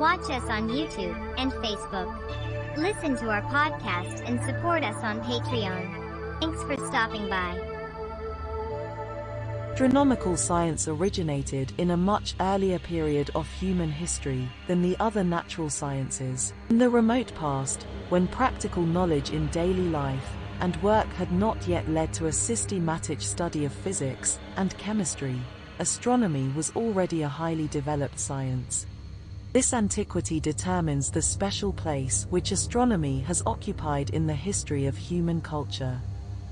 Watch us on YouTube and Facebook. Listen to our podcast and support us on Patreon. Thanks for stopping by. Astronomical science originated in a much earlier period of human history than the other natural sciences. In the remote past, when practical knowledge in daily life and work had not yet led to a systematic study of physics and chemistry, astronomy was already a highly developed science. This antiquity determines the special place which astronomy has occupied in the history of human culture.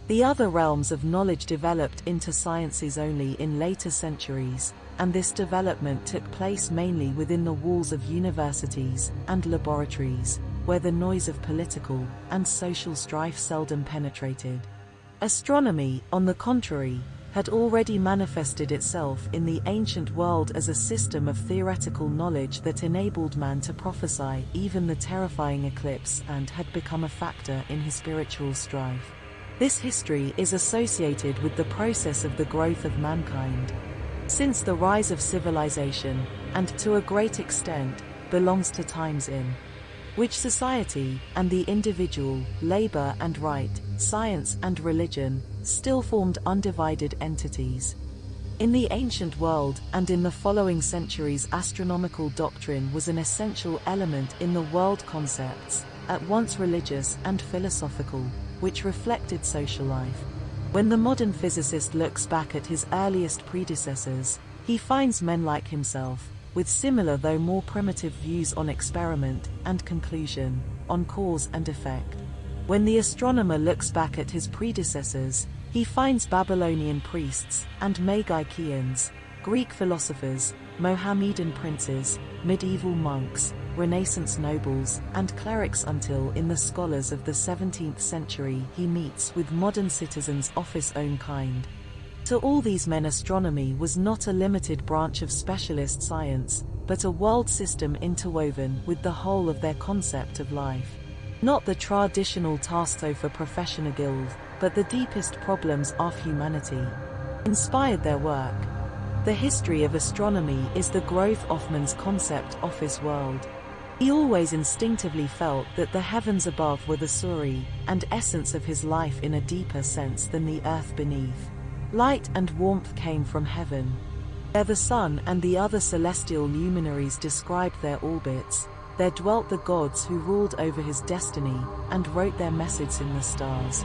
The other realms of knowledge developed into sciences only in later centuries, and this development took place mainly within the walls of universities and laboratories, where the noise of political and social strife seldom penetrated. Astronomy, on the contrary, had already manifested itself in the ancient world as a system of theoretical knowledge that enabled man to prophesy even the terrifying eclipse and had become a factor in his spiritual strife. This history is associated with the process of the growth of mankind. Since the rise of civilization, and to a great extent, belongs to times in which society and the individual, labor and right, science and religion, still formed undivided entities. In the ancient world and in the following centuries astronomical doctrine was an essential element in the world concepts, at once religious and philosophical which reflected social life. When the modern physicist looks back at his earliest predecessors, he finds men like himself, with similar though more primitive views on experiment and conclusion, on cause and effect. When the astronomer looks back at his predecessors, he finds Babylonian priests and Magiceans, Greek philosophers, Mohammedan princes, medieval monks, Renaissance nobles, and clerics until in the scholars of the 17th century he meets with modern citizens of his own kind. To all these men astronomy was not a limited branch of specialist science, but a world system interwoven with the whole of their concept of life. Not the traditional task a professional guild, but the deepest problems of humanity. Inspired their work. The history of astronomy is the growth of man's concept of his world. He always instinctively felt that the heavens above were the story and essence of his life in a deeper sense than the earth beneath. Light and warmth came from heaven. There the sun and the other celestial luminaries described their orbits. There dwelt the gods who ruled over his destiny and wrote their message in the stars.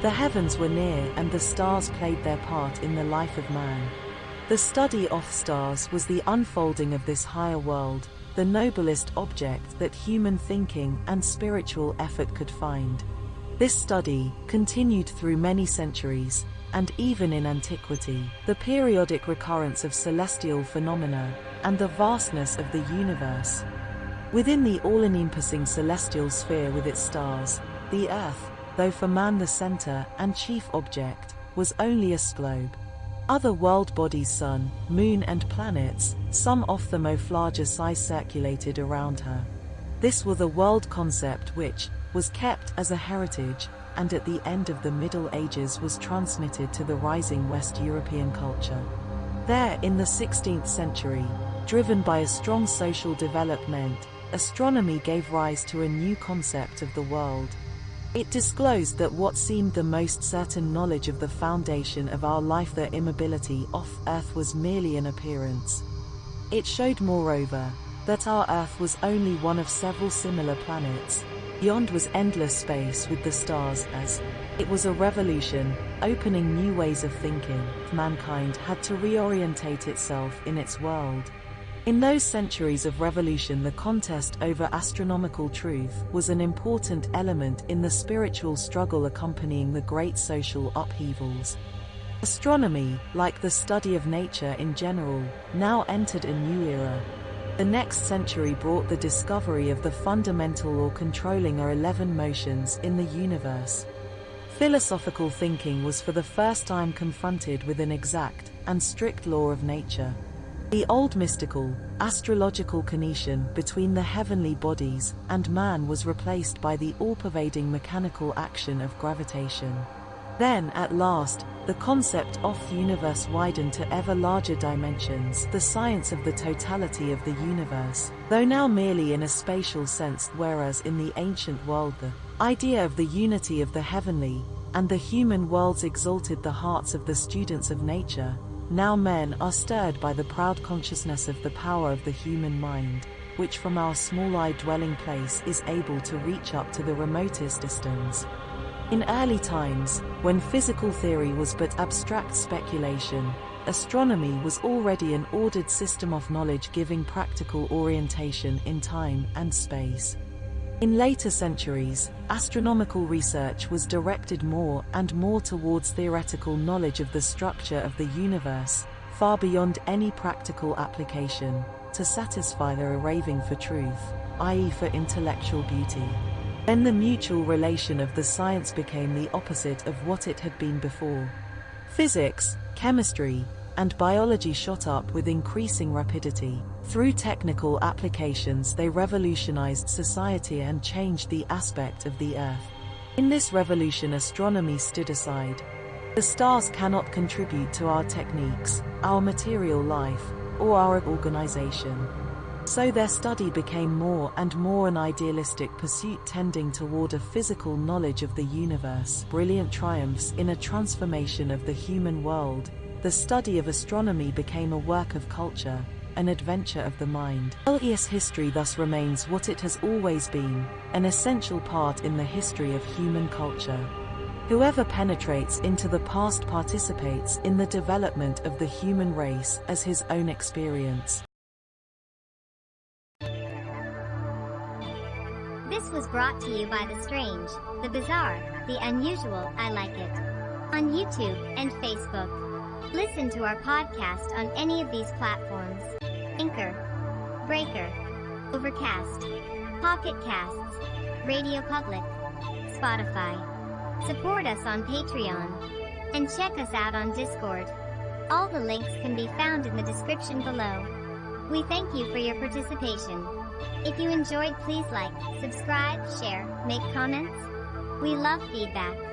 The heavens were near and the stars played their part in the life of man. The study of stars was the unfolding of this higher world, the noblest object that human thinking and spiritual effort could find. This study continued through many centuries, and even in antiquity, the periodic recurrence of celestial phenomena and the vastness of the universe. Within the all-encompassing celestial sphere with its stars, the Earth, though for man the center and chief object, was only a globe. Other world bodies sun, moon and planets, some of them of larger size circulated around her. This was the world concept which was kept as a heritage and at the end of the Middle Ages was transmitted to the rising West European culture. There in the 16th century, driven by a strong social development, astronomy gave rise to a new concept of the world, it disclosed that what seemed the most certain knowledge of the foundation of our life the immobility off Earth was merely an appearance. It showed moreover, that our Earth was only one of several similar planets. Beyond was endless space with the stars as it was a revolution, opening new ways of thinking. Mankind had to reorientate itself in its world. In those centuries of revolution the contest over astronomical truth was an important element in the spiritual struggle accompanying the great social upheavals. Astronomy, like the study of nature in general, now entered a new era. The next century brought the discovery of the fundamental or controlling or 11 motions in the universe. Philosophical thinking was for the first time confronted with an exact and strict law of nature. The old mystical, astrological connection between the heavenly bodies and man was replaced by the all-pervading mechanical action of gravitation. Then, at last, the concept of the universe widened to ever larger dimensions, the science of the totality of the universe, though now merely in a spatial sense whereas in the ancient world the idea of the unity of the heavenly and the human worlds exalted the hearts of the students of nature, now men are stirred by the proud consciousness of the power of the human mind, which from our small-eyed dwelling place is able to reach up to the remotest distance. In early times, when physical theory was but abstract speculation, astronomy was already an ordered system of knowledge giving practical orientation in time and space. In later centuries, astronomical research was directed more and more towards theoretical knowledge of the structure of the universe, far beyond any practical application, to satisfy their raving for truth, i.e. for intellectual beauty. Then the mutual relation of the science became the opposite of what it had been before. Physics, chemistry, and biology shot up with increasing rapidity. Through technical applications they revolutionized society and changed the aspect of the Earth. In this revolution astronomy stood aside. The stars cannot contribute to our techniques, our material life, or our organization. So their study became more and more an idealistic pursuit tending toward a physical knowledge of the universe. Brilliant triumphs in a transformation of the human world. The study of astronomy became a work of culture, an adventure of the mind. LES history thus remains what it has always been, an essential part in the history of human culture. Whoever penetrates into the past participates in the development of the human race as his own experience. This was brought to you by the strange, the bizarre, the unusual, I like it. On YouTube and Facebook. Listen to our podcast on any of these platforms. Anchor, Breaker, Overcast, Pocket Casts, Radio Public, Spotify. Support us on Patreon. And check us out on Discord. All the links can be found in the description below. We thank you for your participation. If you enjoyed please like, subscribe, share, make comments. We love feedback.